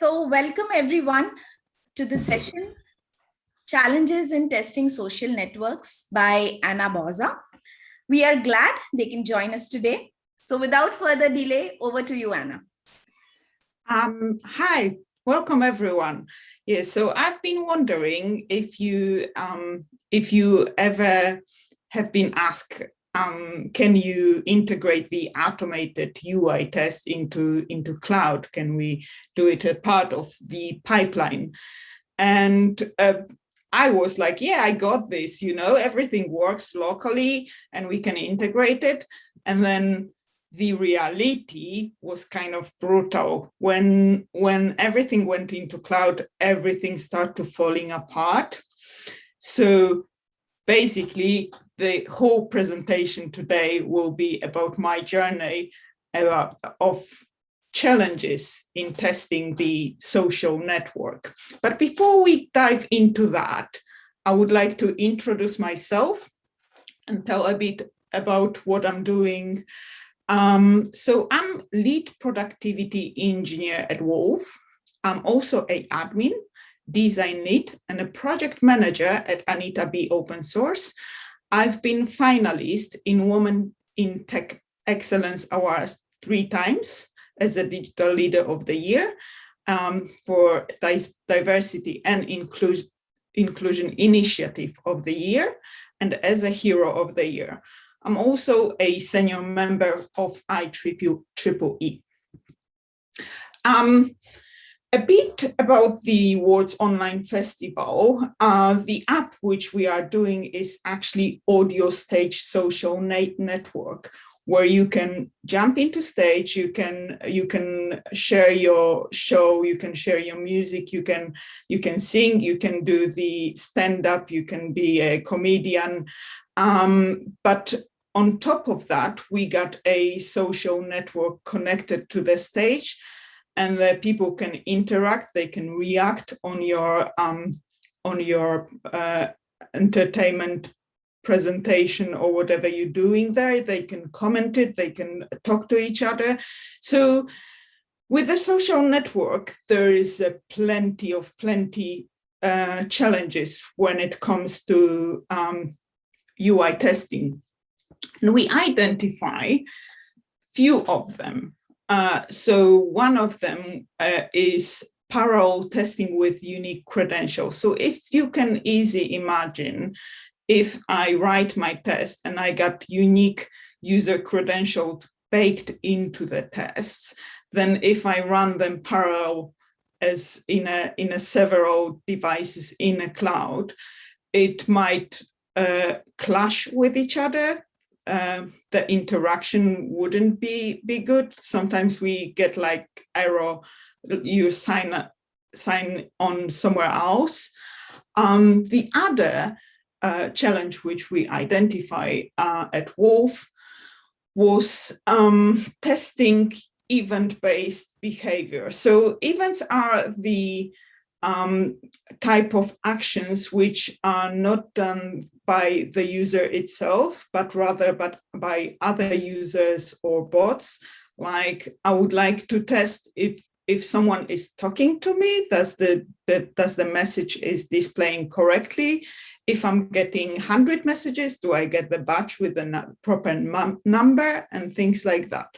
So welcome everyone to the session, Challenges in Testing Social Networks by Anna Boza. We are glad they can join us today. So without further delay, over to you, Anna. Um, hi, welcome everyone. Yes, so I've been wondering if you um, if you ever have been asked um, can you integrate the automated UI test into, into cloud? Can we do it a part of the pipeline? And uh, I was like, yeah, I got this, you know, everything works locally and we can integrate it. And then the reality was kind of brutal. When, when everything went into cloud, everything started falling apart. So basically the whole presentation today will be about my journey about, of challenges in testing the social network. But before we dive into that, I would like to introduce myself and tell a bit about what I'm doing. Um, so I'm lead productivity engineer at Wolf. I'm also a admin, design lead and a project manager at Anita B Open Source. I've been finalist in Women in Tech Excellence Awards three times as a Digital Leader of the Year um, for Diversity and Inclusion, Initiative of the Year and as a Hero of the Year. I'm also a senior member of IEEE. Um, a bit about the World Online Festival. Uh, the app which we are doing is actually Audio Stage Social Net Network, where you can jump into stage, you can you can share your show, you can share your music, you can you can sing, you can do the stand up, you can be a comedian. Um, but on top of that, we got a social network connected to the stage and that people can interact, they can react on your um, on your uh, entertainment presentation or whatever you're doing there. They can comment it, they can talk to each other. So with the social network, there is a plenty of plenty uh, challenges when it comes to um, UI testing. And we identify few of them. Uh, so one of them uh, is parallel testing with unique credentials. So if you can easily imagine, if I write my test and I got unique user credentials baked into the tests, then if I run them parallel as in a in a several devices in a cloud, it might uh, clash with each other um, the interaction wouldn't be be good. Sometimes we get like error, you sign sign on somewhere else. Um, the other uh, challenge which we identify uh, at Wolf was um, testing event-based behavior. So events are the um, type of actions which are not done by the user itself, but rather but by other users or bots. Like I would like to test if if someone is talking to me, does the, the does the message is displaying correctly? If I'm getting 100 messages, do I get the batch with the proper number and things like that?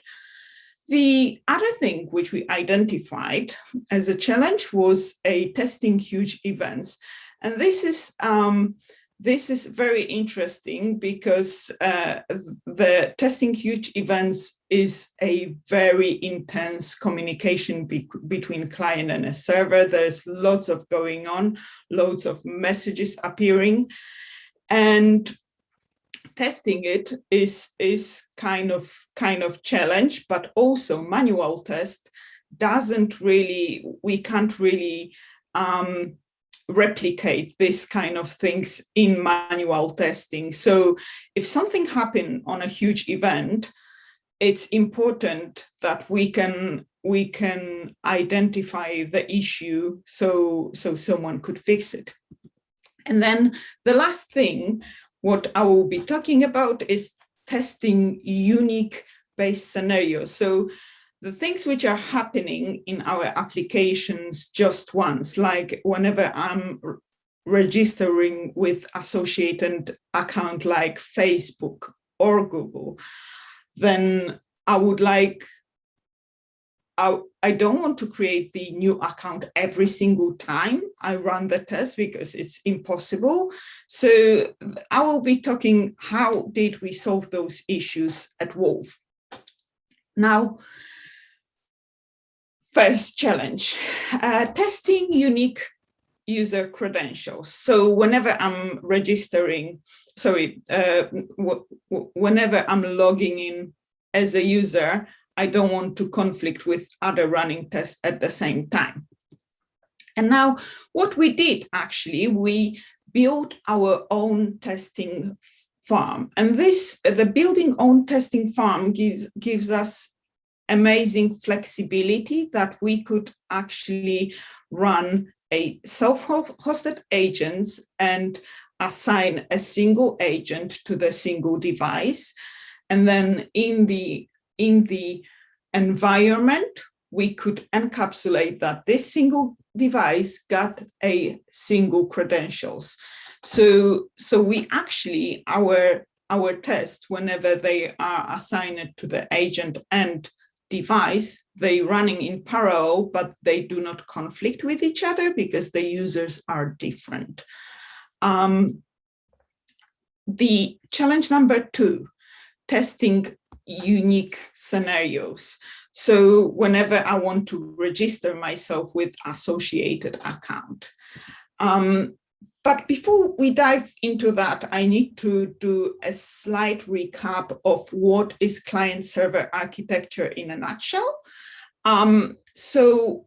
The other thing which we identified as a challenge was a testing huge events. And this is um, this is very interesting because uh, the testing huge events is a very intense communication be between client and a server. There's lots of going on, loads of messages appearing. And testing it is is kind of kind of challenge but also manual test doesn't really we can't really um, replicate this kind of things in manual testing. So if something happened on a huge event it's important that we can we can identify the issue so so someone could fix it. And then the last thing what I will be talking about is testing unique based scenarios. So the things which are happening in our applications just once, like whenever I'm registering with associated account like Facebook or Google, then I would like, I, don't want to create the new account every single time I run the test because it's impossible. So I will be talking how did we solve those issues at Wolf. Now, first challenge, uh, testing unique user credentials. So whenever I'm registering, sorry, uh, whenever I'm logging in as a user, I don't want to conflict with other running tests at the same time. And now what we did actually, we built our own testing farm. And this, the building own testing farm gives, gives us amazing flexibility that we could actually run a self-hosted agents and assign a single agent to the single device. And then in the, in the environment, we could encapsulate that this single device got a single credentials. So, so we actually, our, our test, whenever they are assigned to the agent and device, they running in parallel, but they do not conflict with each other because the users are different. Um, the challenge number two, testing unique scenarios. So whenever I want to register myself with associated account. Um, but before we dive into that, I need to do a slight recap of what is client-server architecture in a nutshell. Um, so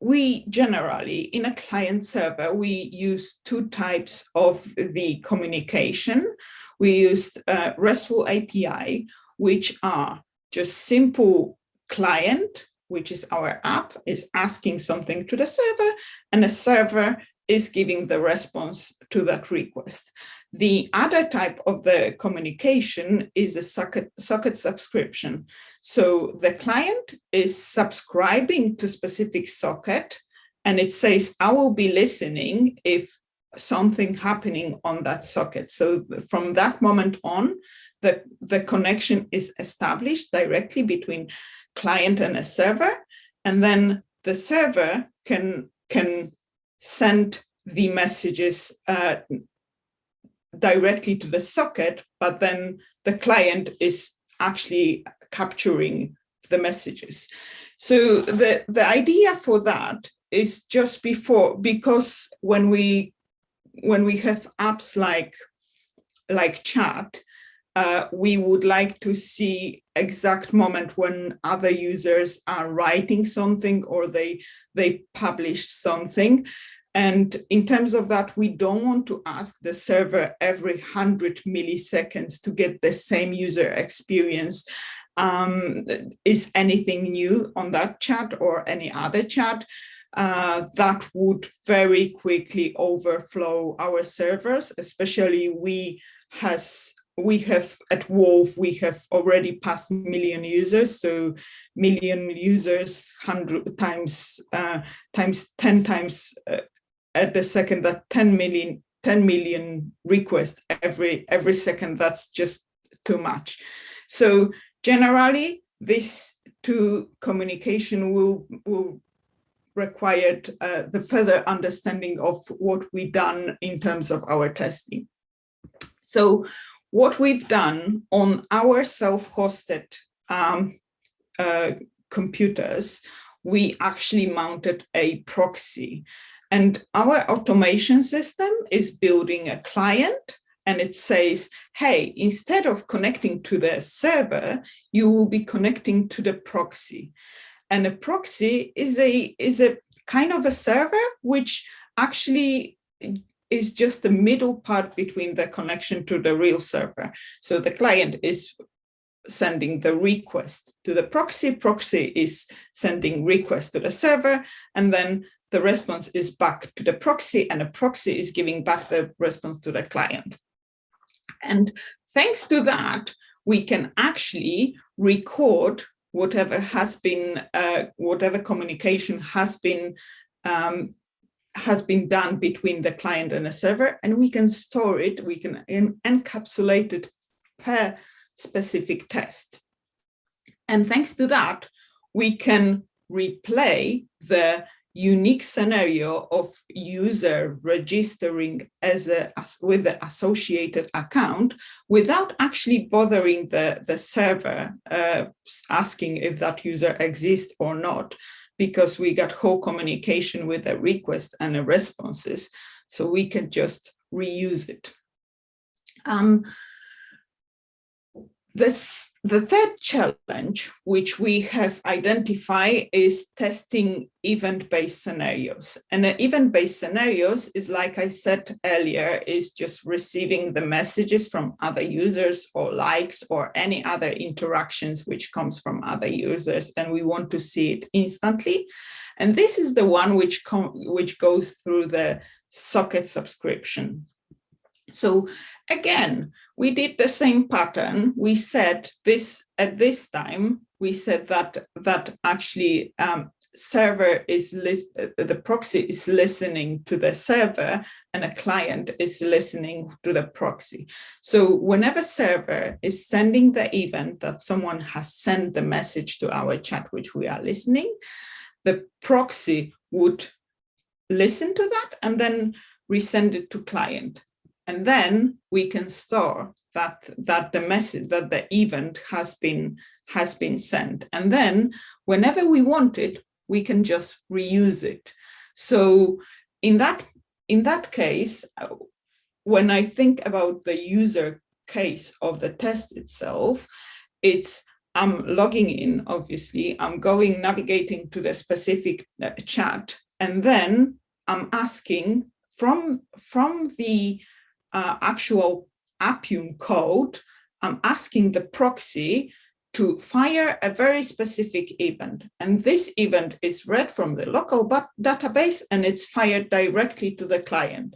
we generally, in a client server, we use two types of the communication. We used uh, RESTful API, which are just simple client, which is our app, is asking something to the server, and the server is giving the response to that request. The other type of the communication is a socket, socket subscription. So the client is subscribing to specific socket and it says, I will be listening if something happening on that socket. So from that moment on, the, the connection is established directly between client and a server. And then the server can, can send the messages uh, directly to the socket, but then the client is actually capturing the messages. So the, the idea for that is just before, because when we when we have apps like like chat, uh, we would like to see exact moment when other users are writing something or they they published something and in terms of that, we don't want to ask the server every 100 milliseconds to get the same user experience. Um, is anything new on that chat or any other chat? Uh, that would very quickly overflow our servers, especially we has we have at Wolf, we have already passed million users, so million users, hundred times, uh, times 10 times uh, at the second that 10 million 10 million requests every every second that's just too much. So generally this two communication will will require uh, the further understanding of what we done in terms of our testing. So what we've done on our self-hosted um, uh, computers we actually mounted a proxy and our automation system is building a client and it says, hey, instead of connecting to the server, you will be connecting to the proxy. And a proxy is a, is a kind of a server which actually is just the middle part between the connection to the real server. So the client is sending the request to the proxy, proxy is sending request to the server, and then the response is back to the proxy and a proxy is giving back the response to the client. And thanks to that, we can actually record whatever has been, uh, whatever communication has been um, has been done between the client and a server, and we can store it, we can encapsulate it per specific test. And thanks to that, we can replay the unique scenario of user registering as a as, with the associated account without actually bothering the the server uh, asking if that user exists or not because we got whole communication with a request and a responses so we can just reuse it. Um, this, the third challenge, which we have identified is testing event-based scenarios. And event-based scenarios is, like I said earlier, is just receiving the messages from other users or likes or any other interactions which comes from other users. And we want to see it instantly. And this is the one which, which goes through the socket subscription. So again, we did the same pattern. We said this at this time, we said that that actually um, server is the proxy is listening to the server and a client is listening to the proxy. So whenever server is sending the event that someone has sent the message to our chat, which we are listening, the proxy would listen to that and then resend it to client. And then we can store that, that the message, that the event has been, has been sent. And then whenever we want it, we can just reuse it. So in that, in that case, when I think about the user case of the test itself, it's I'm logging in, obviously, I'm going navigating to the specific uh, chat, and then I'm asking from, from the uh, actual Appium code, I'm asking the proxy to fire a very specific event. And this event is read from the local database and it's fired directly to the client.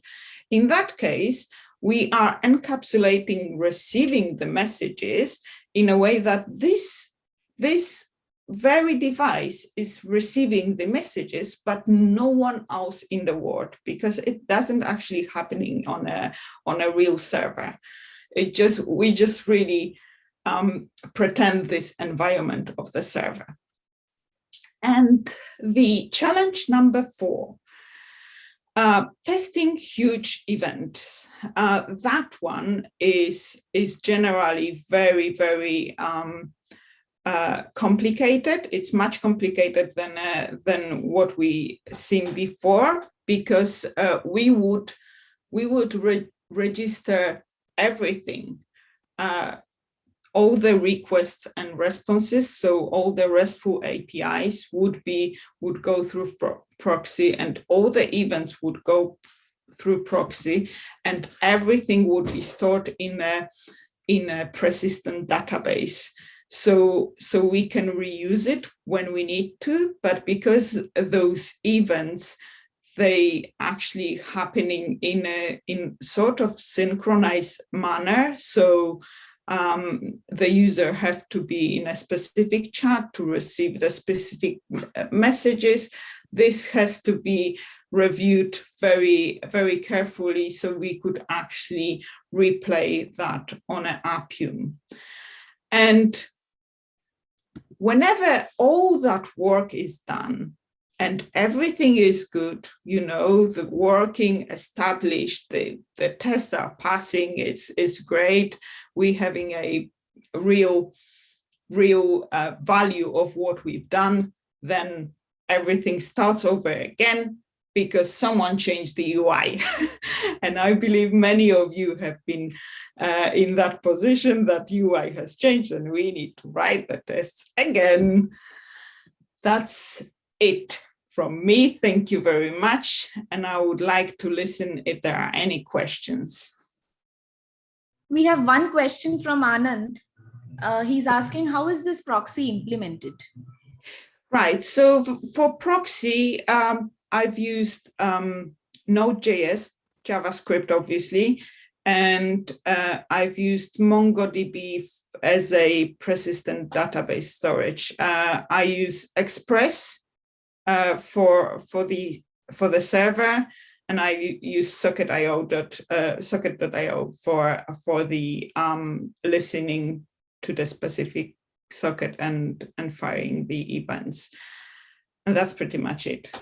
In that case, we are encapsulating receiving the messages in a way that this, this very device is receiving the messages, but no one else in the world because it doesn't actually happening on a on a real server. It just we just really um, pretend this environment of the server. And the challenge number four, uh, testing huge events. Uh, that one is is generally very very um, uh, complicated. It's much complicated than uh, than what we seen before because uh, we would we would re register everything, uh, all the requests and responses. So all the RESTful APIs would be would go through pro proxy, and all the events would go through proxy, and everything would be stored in a in a persistent database so so we can reuse it when we need to but because those events they actually happening in a in sort of synchronized manner. So um, the user have to be in a specific chat to receive the specific uh, messages. This has to be reviewed very very carefully so we could actually replay that on an appium. And whenever all that work is done and everything is good, you know, the working established, the, the tests are passing, it's, it's great. We're having a real, real uh, value of what we've done, then everything starts over again because someone changed the UI. and I believe many of you have been uh, in that position that UI has changed and we need to write the tests again. That's it from me. Thank you very much. And I would like to listen if there are any questions. We have one question from Anand. Uh, he's asking, how is this proxy implemented? Right, so for proxy, um, I've used um, Node.js, JavaScript, obviously, and uh, I've used MongoDB as a persistent database storage. Uh, I use Express uh, for for the for the server, and I use Socket.io dot uh, Socket.io for for the um, listening to the specific socket and and firing the events, and that's pretty much it.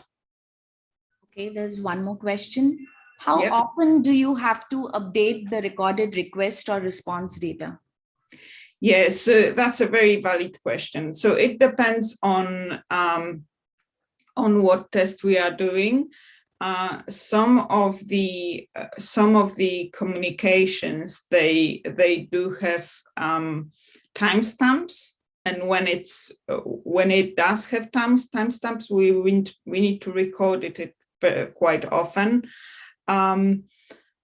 Okay, there's one more question. How Yep. often do you have to update the recorded request or response data? Yes, uh, that's a very valid question. So it depends on um, on what test we are doing. Uh, some of the uh, some of the communications they they do have um, timestamps, and when it's uh, when it does have times timestamps, we we need- we need to record it, quite often. Um,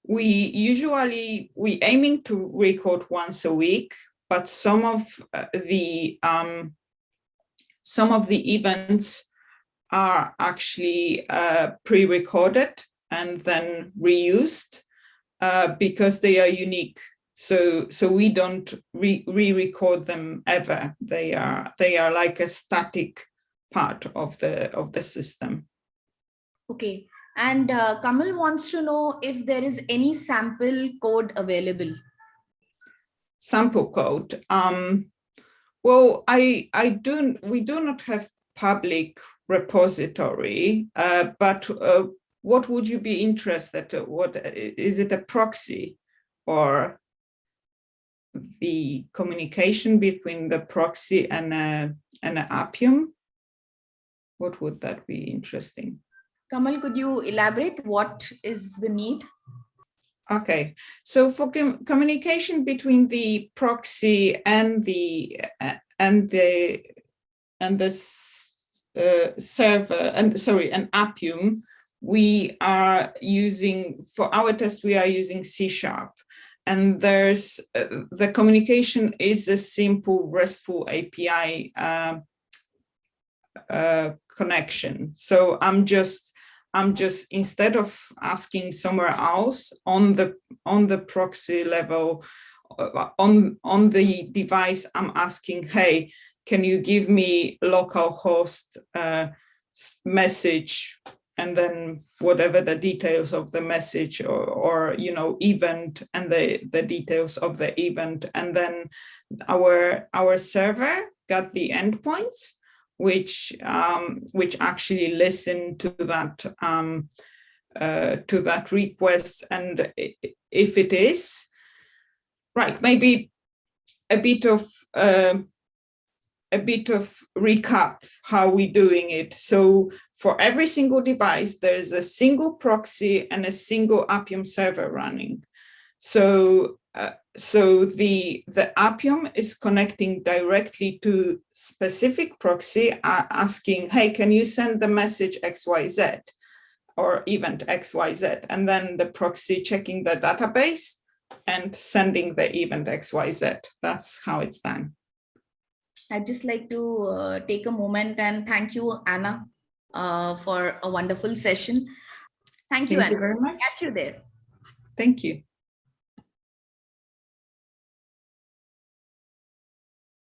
we usually we aiming to record once a week, but some of uh, the um, some of the events are actually uh, pre-recorded and then reused uh, because they are unique. So so we don't re- re-record them ever. They are they are like a static part of the of the system. Okay, and uh, Kamal wants to know if there is any sample code available. sample code. Um, well, I I do we do not have public repository, uh, but uh, what would you be interested? uh, What is it a proxy or the communication between the proxy and a and an Appium? What would that be interesting? Kamal, could you elaborate what is the need? Okay, so for com- communication between the proxy and the uh, and the and the uh, server and sorry, an Appium, we are using for our test we are using C sharp, and there's uh, the communication is a simple RESTful API uh, uh, connection. So I'm just I'm just instead of asking somewhere else on the on the proxy level uh, on on the device, I'm asking, hey, can you give me localhost uh, message? And then whatever the details of the message or, or you know event and the the details of the event. And then our our server got the endpoints which um, which actually listen to that um, uh, to that request, and if it is right, maybe a bit of um a bit of recap how we're doing it. So for every single device, there's a single proxy and a single Appium server running. So uh, so the the Appium is connecting directly to specific proxy uh, asking, hey, can you send the message XYZ or event XYZ? And then the proxy checking the database and sending the event XYZ. That's how it's done. I'd just like to uh, take a moment and thank you, Anna, uh, for a wonderful session. Thank you, Thank you very much. Catch you there. Thank you.